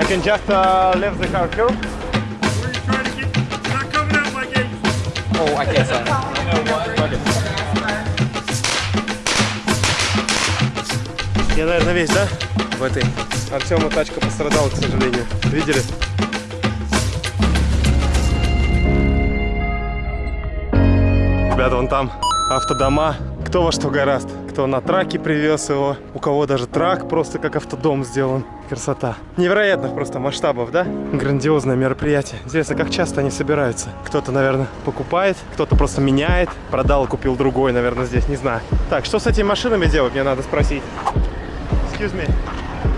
I can just uh, leave the car here. Where are you trying to get? You're not coming out my gate. Oh, I can't sign. Я, наверное, весь, да? В этой. Артема тачка пострадала, к сожалению. Видели? Ребята, вон там автодома. Кто во что гораст. Кто на траке привез его, у кого даже трак просто как автодом сделан. Красота. Невероятных просто масштабов, да? Грандиозное мероприятие. Интересно, как часто они собираются? Кто-то, наверное, покупает, кто-то просто меняет. Продал, купил другой, наверное, здесь, не знаю. Так, что с этими машинами делать, мне надо спросить. Excuse me.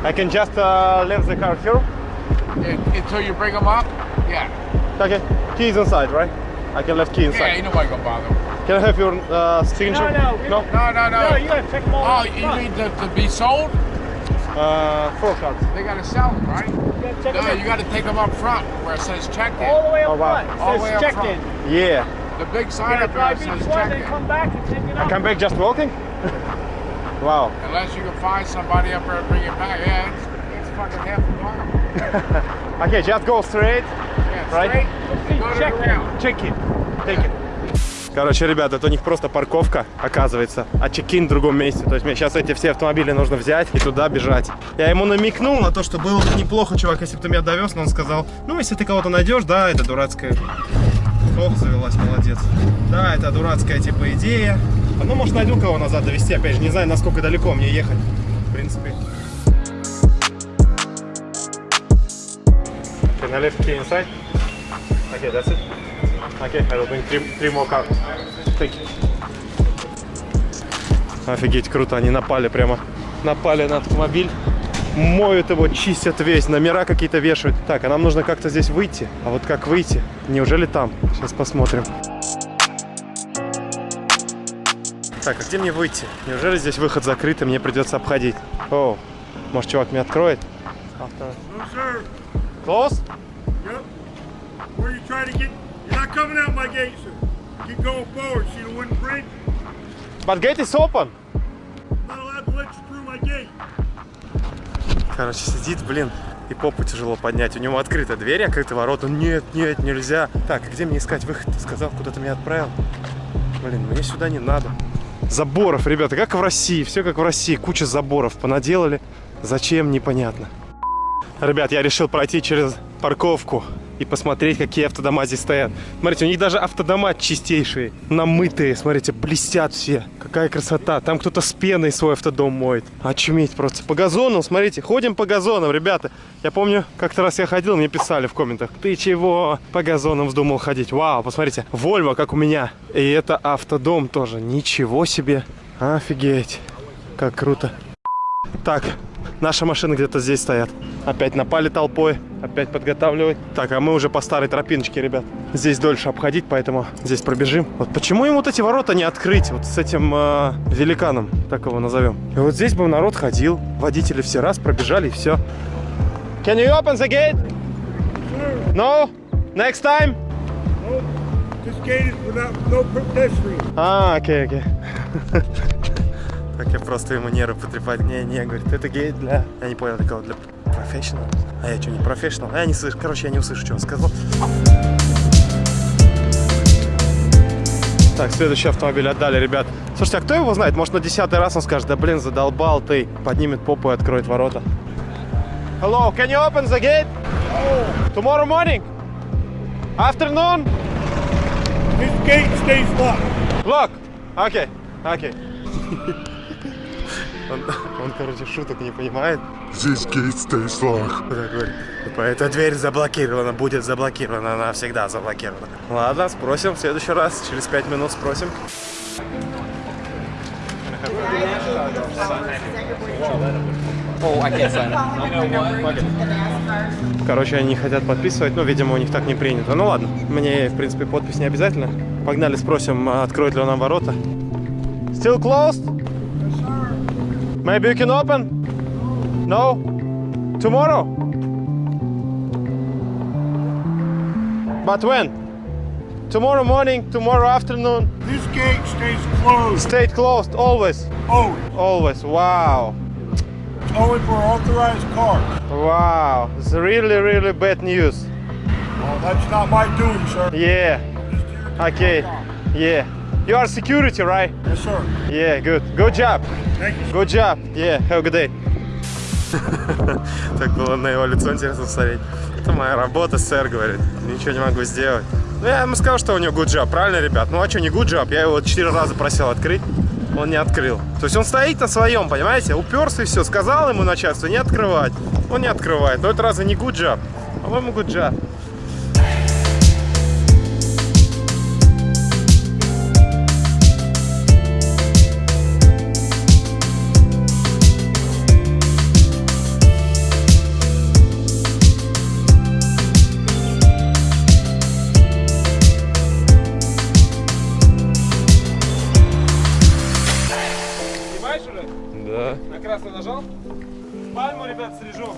I can just uh, leave the car here. Until you bring them up? Yeah. Okay. Key is inside, right? I can left key Yeah, inside. ain't nobody gonna bother. Can I have your uh, signature? No, no, No? No, no, no. No, you gotta check them all Oh, you front. need to, to be sold? Uh, four cards. They gotta sell them, right? You gotta check No, them you gotta take them up front where it says check in. all the way up Oh, wow. front. It All the says way up checked front. in. Yeah. The big sign gotta up there says check in. come back and take it I come back just walking? wow. Unless you can find somebody up there and bring it back. Yeah, it's, it's fucking half a mile. Okay, just go straight. Yeah, Right. straight. Go to the Check ground. Check it. Take it. Короче, ребята, это у них просто парковка, оказывается, а чекин в другом месте. То есть мне сейчас эти все автомобили нужно взять и туда бежать. Я ему намекнул на то, что было бы неплохо, чувак, если бы ты меня довез, но он сказал, ну, если ты кого-то найдешь, да, это дурацкая... Ох, завелась, молодец. Да, это дурацкая, типа, идея. Ну, может, найду кого назад довести, опять же, не знаю, насколько далеко мне ехать, в принципе. Can I leave key inside? Okay, that's it. Okay, I will bring three, three more cars. Thank you. Офигеть, круто, они напали прямо. Напали на автомобиль. Моют его, чистят весь, номера какие-то вешают. Так, а нам нужно как-то здесь выйти. А вот как выйти? Неужели там? Сейчас посмотрим. Так, а где мне выйти? Неужели здесь выход закрыт и мне придется обходить? О, может чувак меня откроет? No, sir. Close? Yep. Where are you trying to get? You're not coming out my gate, sir. Keep going forward. See the wooden bridge? But gate is open. I'm not allowed to let you through my gate. Короче, сидит, блин, и попу тяжело поднять. У него открыта дверь, открыты ворота. Нет, нет, нельзя. Так, а где мне искать выход? Ты сказал, куда ты меня отправил? Блин, мне сюда не надо. Заборов, ребята, как в России. Все как в России. Куча заборов понаделали. Зачем, непонятно. Ребят, я решил пройти через парковку и посмотреть, какие автодома здесь стоят. Смотрите, у них даже автодома чистейшие, намытые, смотрите, блестят все. Какая красота. Там кто-то с пеной свой автодом моет. Очуметь просто. По газону, смотрите, ходим по газонам, ребята. Я помню, как-то раз я ходил, мне писали в комментах, ты чего по газонам вздумал ходить? Вау, посмотрите, Вольво, как у меня. И это автодом тоже. Ничего себе. Офигеть. Как круто. Так, наши машины где-то здесь стоят. Опять напали толпой, опять подготавливать. Так, а мы уже по старой тропиночке, ребят. Здесь дольше обходить, поэтому здесь пробежим. Вот почему им вот эти ворота не открыть? Вот с этим э, великаном, так его назовем. И вот здесь бы народ ходил, водители все раз пробежали и все. Can you open the gate? No? Next time? No, this gate is without no pedestrian. А, окей, окей. Так я просто ему нервы потрепать. Не, не, говорит, это гейт для... Я не понял, для кого? Для профессионал? А я что, не профессионал? А я не слышу, короче, я не услышу, что он сказал. Так, следующий автомобиль отдали, ребят. Слушайте, а кто его знает? Может, на десятый раз он скажет, да блин, задолбал ты. Поднимет попу и откроет ворота. Hello, can you open the gate? Tomorrow morning? Afternoon? This gate stays locked. Lock. Окей, окей. Он, он, короче, шуток не понимает. Здесь гейт stays locked. Вот так говорит. Типа, эта дверь заблокирована, будет заблокирована, она всегда заблокирована. Ладно, спросим в следующий раз, через пять минут спросим. Короче, они не хотят подписывать, ну, видимо, у них так не принято. Ну ладно, мне, в принципе, подпись не обязательно. Погнали, спросим, откроет ли он нам ворота. Still closed? Maybe you can open? No? Tomorrow? But when? Tomorrow morning, tomorrow afternoon? This gate stays closed. Stayed closed, always? Always. Always, wow. only for authorized cars. Wow, it's really, really bad news. Well, that's not my doing, sir. Yeah, Just to your okay, yeah. You are security, right? Yes, sir. Yeah, good. Good job. Thank you. Good job. Yeah, have a good day. Так было на его лицо интересно смотреть. Это моя работа, сэр, говорит. Ничего не могу сделать. Ну, я ему сказал, что у него good job, правильно, ребят? Ну, а что, не good job? Я его четыре раза просил открыть, он не открыл. То есть он стоит на своем, понимаете? Уперся и все. Сказал ему начальство не открывать. Он не открывает. Но это разве не good job? По-моему, good job. Да. На красный нажал? Пальму, ребят, стрижем.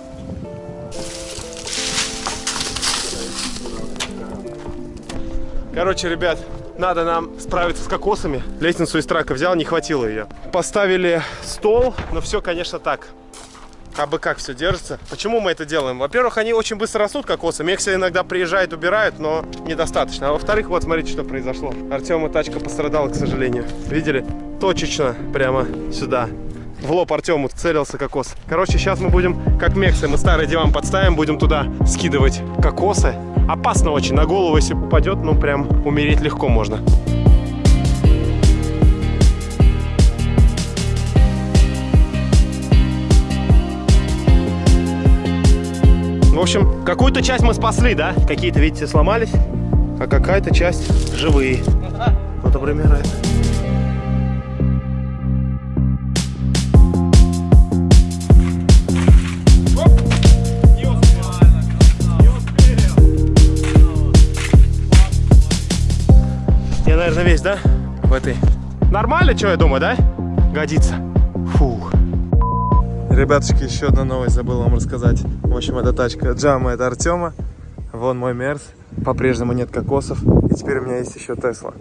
Короче, ребят, надо нам справиться с кокосами. Лестницу из трака взял, не хватило ее. Поставили стол, но все, конечно, так. А бы как все держится. Почему мы это делаем? Во-первых, они очень быстро растут, кокосы. Мекси иногда приезжает, убирают, но недостаточно. А во-вторых, вот смотрите, что произошло. Артема тачка пострадала, к сожалению. Видели? Точечно прямо сюда. В лоб Артему целился кокос. Короче, сейчас мы будем, как Мексы, мы старый диван подставим, будем туда скидывать кокосы. Опасно очень, на голову если попадет, ну прям умереть легко можно. В общем, какую-то часть мы спасли, да? Какие-то, видите, сломались, а какая-то часть живые. Вот, например, это. Весь, да? В этой. Нормально, что я думаю, да? Годится. Фух. Ребятушки, еще одна новость забыл вам рассказать. В общем, эта тачка Джама, это Артема. Вон мой Мерс. По-прежнему нет кокосов. И теперь у меня есть еще Тесла.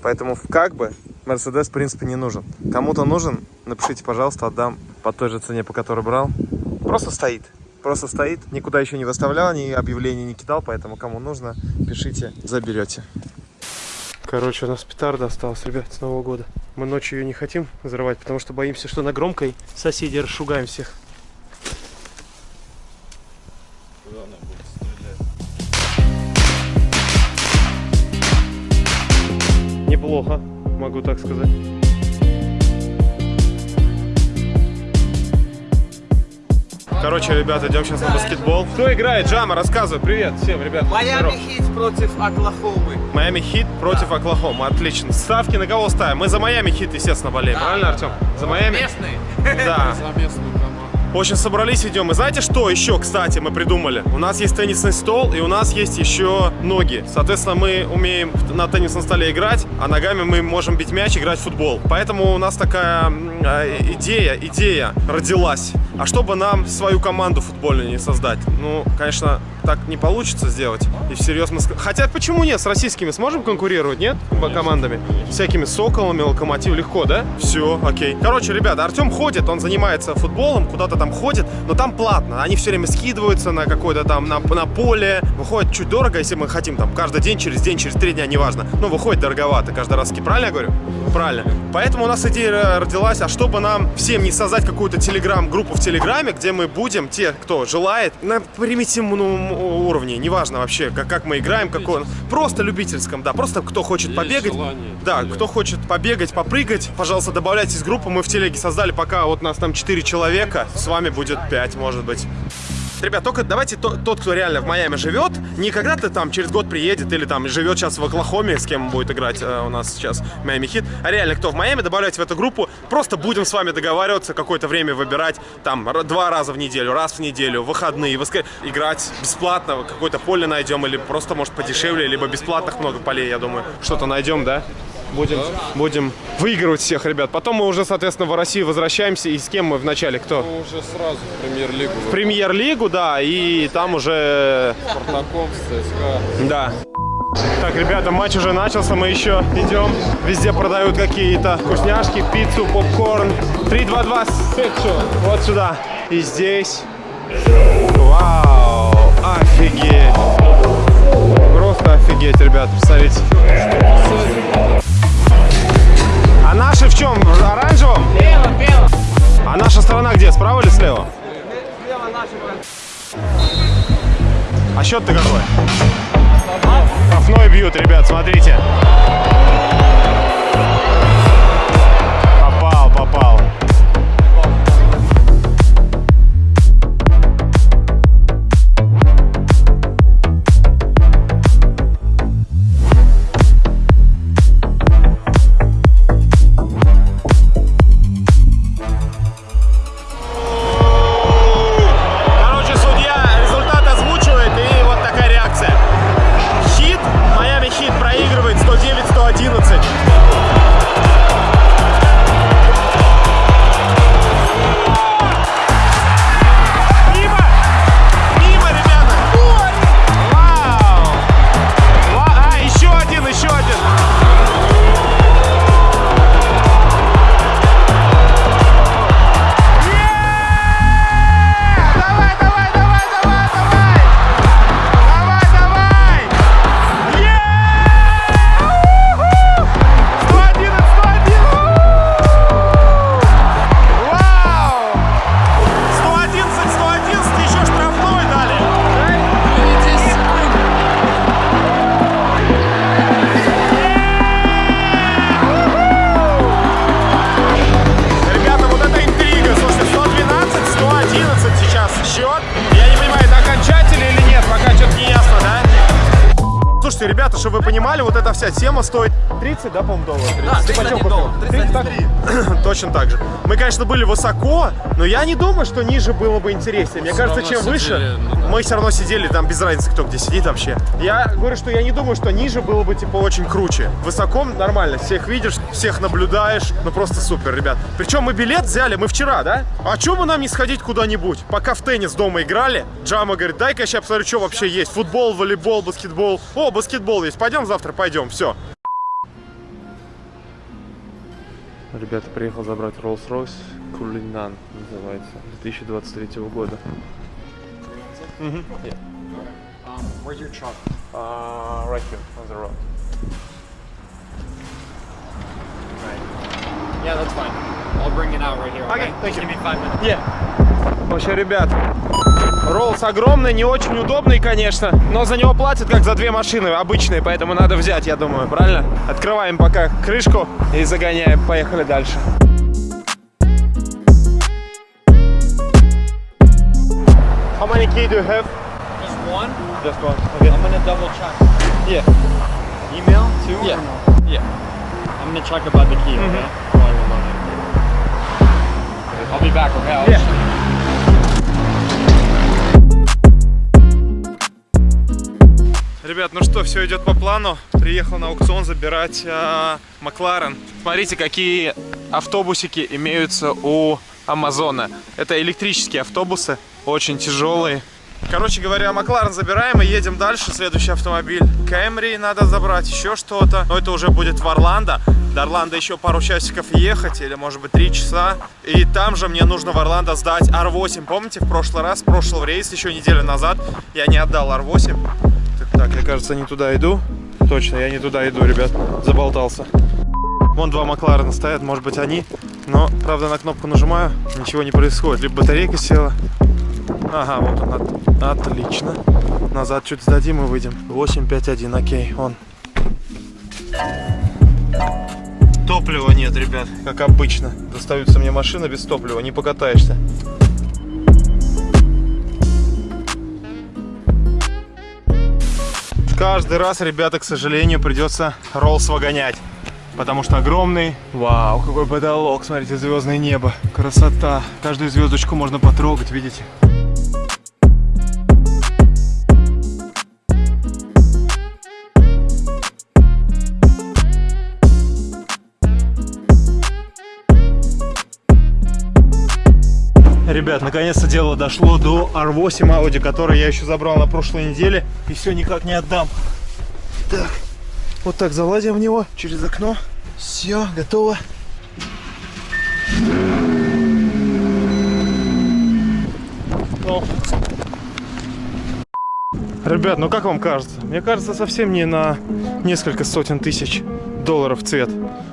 Поэтому как бы Мерседес, в принципе, не нужен. Кому-то нужен, напишите, пожалуйста, отдам по той же цене, по которой брал. Просто стоит. Просто стоит. Никуда еще не выставлял, ни объявлений не кидал. Поэтому кому нужно, пишите, заберете. Короче, у нас петарда осталась, ребят, с Нового года. Мы ночью ее не хотим взрывать, потому что боимся, что на громкой соседи расшугаем всех. Неплохо, могу так сказать. Короче, ребята, идем сейчас на баскетбол. Кто играет? Джама, рассказывай. Привет всем, ребят. Майами Хит против Оклахомы. Майами Хит против Оклахома. Отлично. Ставки на кого ставим? Мы за Майами Хит, естественно, болеем. Правильно, Артем? За Майами? Местные. Да. За команду. В общем, собрались, идем. И знаете, что еще, кстати, мы придумали? У нас есть теннисный стол, и у нас есть еще ноги. Соответственно, мы умеем на теннисном столе играть, а ногами мы можем бить мяч, играть в футбол. Поэтому у нас такая э, идея, идея родилась. А чтобы нам свою команду футбольную не создать? Ну, конечно, так не получится сделать. И всерьез мы... Хотя, почему нет? С российскими сможем конкурировать, нет? По командами. Всякими Соколами, Локомотив, легко, да? Все, окей. Короче, ребята, Артем ходит, он занимается футболом, куда-то там ходит, но там платно. Они все время скидываются на какое-то там, на, на поле. Выходит чуть дорого, если мы хотим там каждый день, через день, через три дня, неважно. Но выходит дороговато каждый раз. Правильно я говорю? Правильно. Поэтому у нас идея родилась, а чтобы нам всем не создать какую-то телеграм-группу в Телеграме, где мы будем, те, кто желает, на примитивном уровне, неважно вообще, как, как мы играем, какой он, просто любительском, да, просто кто хочет побегать, да, кто хочет побегать, попрыгать, пожалуйста, добавляйтесь в группу, мы в телеге создали пока, вот нас там 4 человека, с вами будет 5, может быть. Ребят, только давайте то- тот, кто реально в Майами живет, не когда ты там через год приедет или там живет сейчас в Оклахоме, с кем будет играть э, у нас сейчас Майами Хит, а реально кто в Майами, добавляйте в эту группу, просто будем с вами договариваться, какое-то время выбирать, там, два раза в неделю, раз в неделю, выходные, воскр... играть бесплатно, какое-то поле найдем или просто, может, подешевле, либо бесплатных много полей, я думаю. Что-то найдем, да? Будем, будем выигрывать всех, ребят. Потом мы уже, соответственно, в Россию возвращаемся. И с кем мы вначале? Кто? Ну, уже сразу в премьер-лигу. премьер-лигу, да, и там уже, Спартаком ЦСКА. да. Так, ребята, матч уже начался, мы еще идем. Везде продают какие-то вкусняшки, пиццу, попкорн. 3, 2, 2, section. Вот сюда. И здесь. Вау, офигеть. Просто офигеть, ребят, посмотрите. А наши в чем? В оранжевом? Бело, бело. А наша сторона где? Справа или слева? Слева нашего. А счет-то какой? Штрафной бьют, ребят, смотрите. Слушайте, ребята, чтобы вы понимали, вот эта вся тема стоит 30, да, по-моему, долларов? 30. Да, Ты почем 31 купил? доллар. 33. Точно так же. Мы, конечно, были высоко, но я не думаю, что ниже было бы интереснее. Мне кажется, чем выше, мы все равно сидели там без разницы, кто где сидит вообще. Я говорю, что я не думаю, что ниже было бы, типа, очень круче. Высоко нормально, всех видишь, всех наблюдаешь, ну просто супер, ребят. Причем мы билет взяли, мы вчера, да? А чё бы нам не сходить куда-нибудь? Пока в теннис дома играли, Джама говорит, дай-ка я сейчас посмотрю, что вообще есть. Футбол, волейбол, баскетбол. О, баскетбол есть, пойдем завтра, пойдем, все. Ребята, приехал забрать Rolls-Royce Cullinan, называется, 2023 года. Um, where's your truck? Uh, right here, on the road. Yeah, that's fine. I'll bring it out right here. Okay, Okay, thank you. Give me five minutes. Yeah. В общем, ребят, Роллс огромный, не очень удобный, конечно, но за него платят как за две машины обычные, поэтому надо взять, я думаю, правильно? Открываем пока крышку и загоняем. Поехали дальше. Many key do you have? Just one. Just one. Okay. I'm gonna double check. Yeah. Email too? Yeah. No? Yeah. I'm gonna check about the key, okay? While you're loading. I'll be back, okay? I'll Yeah. Ребят, ну что, все идет по плану. Приехал на аукцион забирать а, Макларен. Смотрите, какие автобусики имеются у Амазона. Это электрические автобусы, очень тяжелые. Короче говоря, Макларен забираем и едем дальше. Следующий автомобиль Кэмри надо забрать, еще что-то. Но это уже будет в Орландо. До Орландо еще пару часиков ехать, или может быть три часа. И там же мне нужно в Орландо сдать R8. Помните, в прошлый раз, прошел рейс еще неделю назад, я не отдал R8. Так, так, я кажется, не туда иду. Точно, я не туда иду, ребят. Заболтался. Вон два Макларена стоят, может быть они. Но, правда, на кнопку нажимаю, ничего не происходит. Либо батарейка села. Ага, вот он. от- Отлично. Назад чуть сдадим и выйдем. 851, окей, он. Топлива нет, ребят, как обычно. Достаются мне машины без топлива, не покатаешься. Каждый раз, ребята, к сожалению, придется Роллс вогонять. Потому что огромный. Вау, какой потолок, смотрите, звездное небо. Красота. Каждую звездочку можно потрогать, видите? Ребят, наконец-то дело дошло до R8 Audi, который я еще забрал на прошлой неделе и все никак не отдам. Так, вот так залазим в него через окно. Все, готово. Ну. Ребят, ну как вам кажется? Мне кажется, совсем не на несколько сотен тысяч долларов цвет.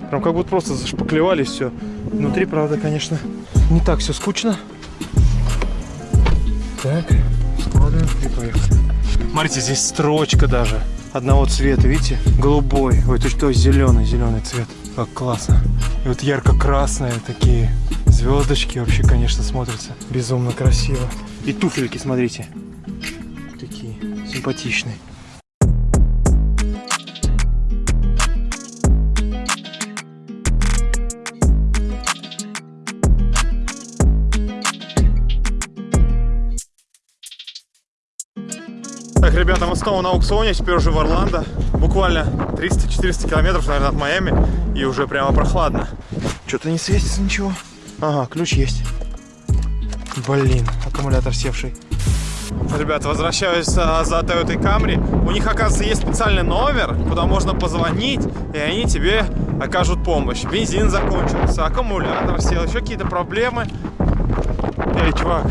Прям как будто просто зашпаклевали все. Внутри, правда, конечно, не так все скучно. Так, складываем и поехали. Смотрите, здесь строчка даже одного цвета, видите? Голубой, ой, то что, зеленый, зеленый цвет. Как классно. И вот ярко-красные такие звездочки вообще, конечно, смотрятся безумно красиво. И туфельки, смотрите, такие симпатичные. Ребята, мы снова на аукционе, теперь уже в Орландо. Буквально 300-400 километров, наверное, от Майами. И уже прямо прохладно. Что-то не светится ничего. Ага, ключ есть. Блин, аккумулятор севший. Ребята, возвращаюсь а, за Toyota Camry. У них, оказывается, есть специальный номер, куда можно позвонить, и они тебе окажут помощь. Бензин закончился, аккумулятор сел, еще какие-то проблемы. Эй, чувак.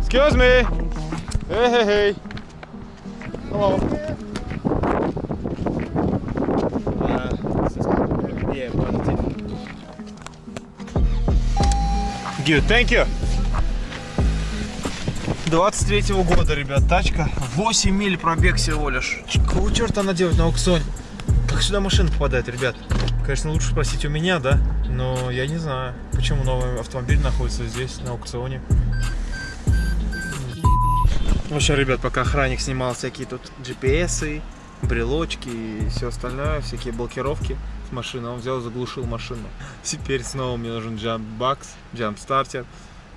Excuse me. Эй, эй, эй. Hello. Good, thank you. 23 -го года, ребят, тачка. 8 миль пробег всего лишь. Какого черта она делает на аукционе? Как сюда машина попадает, ребят? Конечно, лучше спросить у меня, да? Но я не знаю, почему новый автомобиль находится здесь, на аукционе. В общем, ребят, пока охранник снимал всякие тут GPS, брелочки и все остальное, всякие блокировки с машины, он взял и заглушил машину. Теперь снова мне нужен джамп-бакс, джамп-стартер.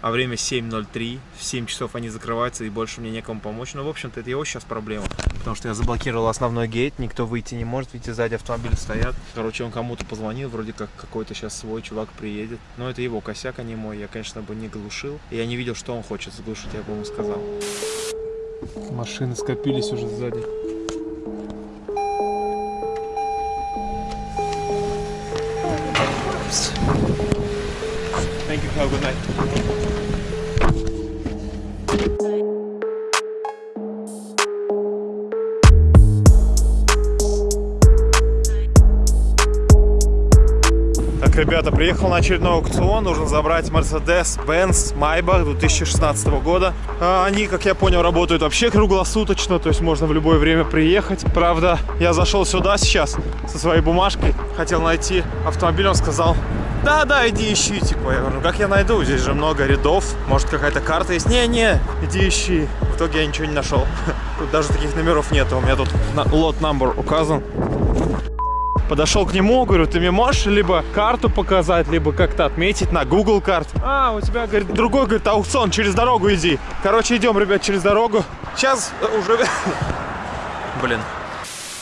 А время 7.03, в 7 часов они закрываются и больше мне некому помочь. Ну, в общем-то, это его сейчас проблема. Потому что я заблокировал основной гейт, никто выйти не может, видите, сзади автомобили стоят. Короче, он кому-то позвонил, вроде как какой-то сейчас свой чувак приедет. Но это его косяк, а не мой. Я, конечно, бы не глушил. Я не видел, что он хочет заглушить, я бы ему сказал. Машины скопились уже сзади. Thank you, have a good night. Ребята, приехал на очередной аукцион. Нужно забрать Mercedes-Benz Maybach 2016 года. А, Они, как я понял, работают вообще круглосуточно, то есть можно в любое время приехать. Правда, я зашел сюда сейчас со своей бумажкой. Хотел найти автомобиль, он сказал, да, да, иди ищи, типа. Я говорю, ну как я найду? Здесь же много рядов. Может, какая-то карта есть? Не-не, иди ищи. В итоге я ничего не нашел. Тут даже таких номеров нет. У меня тут лот номер указан. Подошел к нему, говорю, ты мне можешь либо карту показать, либо как-то отметить на Google карт. А, у тебя, говорит, другой, говорит, аукцион, через дорогу иди. Короче, идем, ребят, через дорогу. Сейчас э, уже... Блин.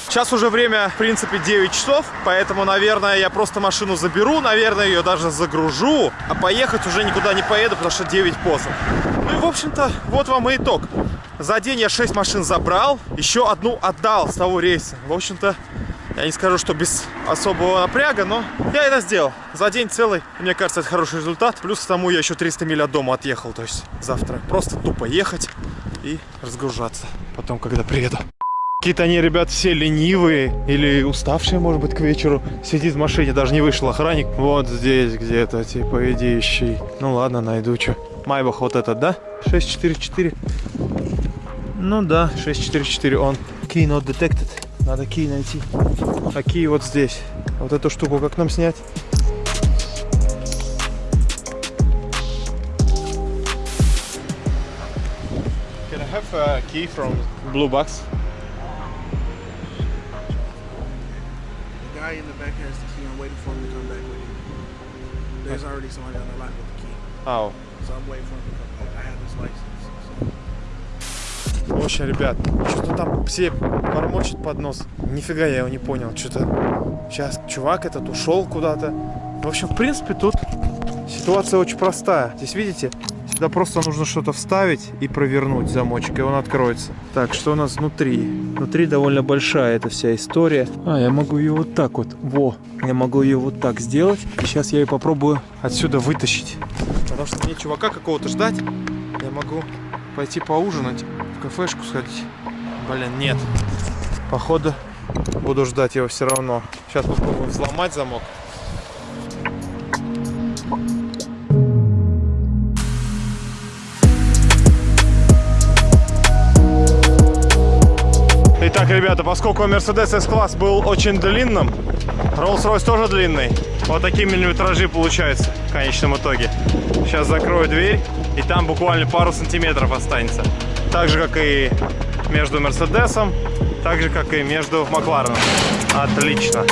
Сейчас уже время, в принципе, 9 часов, поэтому, наверное, я просто машину заберу, наверное, ее даже загружу, а поехать уже никуда не поеду, потому что 9 посов. Ну и, в общем-то, вот вам и итог. За день я 6 машин забрал, еще одну отдал с того рейса. В общем-то, я не скажу, что без особого напряга, но я это сделал. За день целый, мне кажется, это хороший результат. Плюс к тому я еще 300 миль от дома отъехал. То есть завтра просто тупо ехать и разгружаться. Потом, когда приеду. Какие-то они, ребят, все ленивые или уставшие, может быть, к вечеру. Сидит в машине, даже не вышел охранник. Вот здесь где-то, типа, иди ищи. Ну ладно, найду, что. Майбах вот этот, да? 644. Ну да, 644 он. Key not detected. Надо кей найти. А кей вот здесь. Вот эту штуку как нам снять? Can I have a key from blue box? The guy in the back has the key. I'm waiting for him to come back with it. There's already somebody on the lot with the key. Ау. So I'm waiting for him to come back. I have his license. Общем, ребят, что-то там все бормочет под нос. Нифига я его не понял. Что-то сейчас чувак этот ушел куда-то. В общем, в принципе, тут ситуация очень простая. Здесь, видите, Сюда просто нужно что-то вставить и провернуть замочек, и он откроется. Так, что у нас внутри? Внутри довольно большая эта вся история. А, я могу ее вот так вот. Во, я могу ее вот так сделать. И сейчас я ее попробую отсюда вытащить. Потому что мне чувака какого-то ждать. Я могу пойти поужинать, кафешку сходить. Блин, нет. Походу, буду ждать его все равно. Сейчас попробуем взломать замок. Итак, ребята, поскольку Mercedes S-класс был очень длинным, Rolls-Royce тоже длинный, вот такие миллиметражи получаются в конечном итоге. Сейчас закрою дверь, и там буквально пару сантиметров останется. Так же, как и между Мерседесом, так же, как и между Маклареном. Отлично.